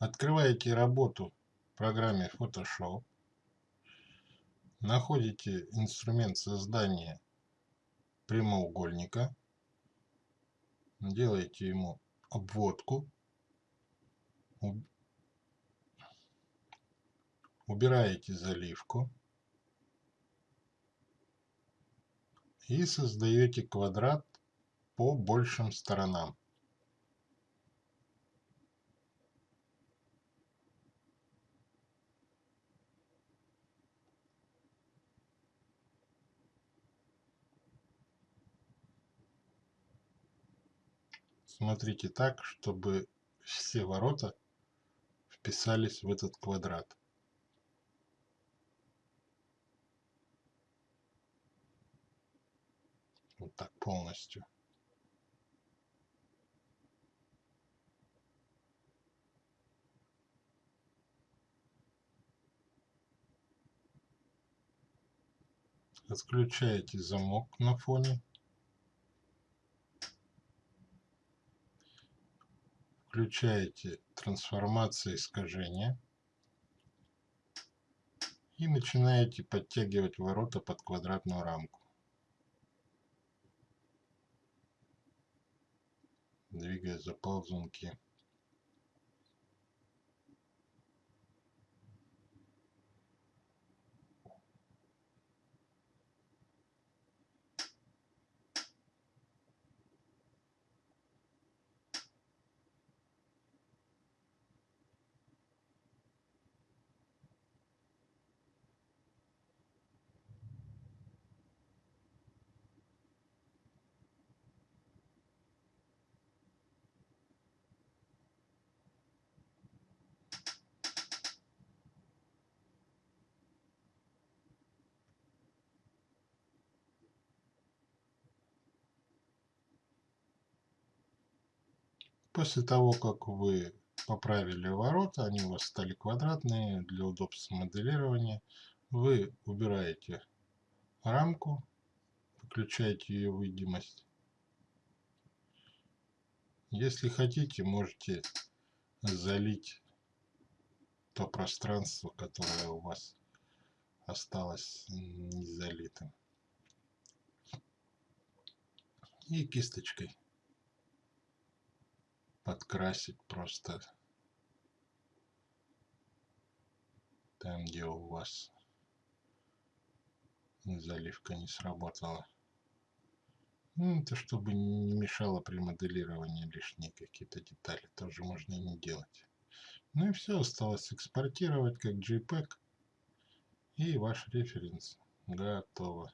Открываете работу в программе Photoshop. Находите инструмент создания прямоугольника. Делаете ему обводку. Убираете заливку. И создаете квадрат по большим сторонам. Смотрите так, чтобы все ворота вписались в этот квадрат. Вот так полностью. Отключаете замок на фоне. Включаете трансформация искажения. И начинаете подтягивать ворота под квадратную рамку. Двигая за ползунки. После того, как вы поправили ворота, они у вас стали квадратные, для удобства моделирования, вы убираете рамку, выключаете ее видимость. Если хотите, можете залить то пространство, которое у вас осталось не залитым. И кисточкой подкрасить просто там, где у вас заливка не сработала. Ну, это чтобы не мешало при моделировании лишние какие-то детали. Тоже можно и не делать. Ну и все, осталось экспортировать как JPEG. И ваш референс готово.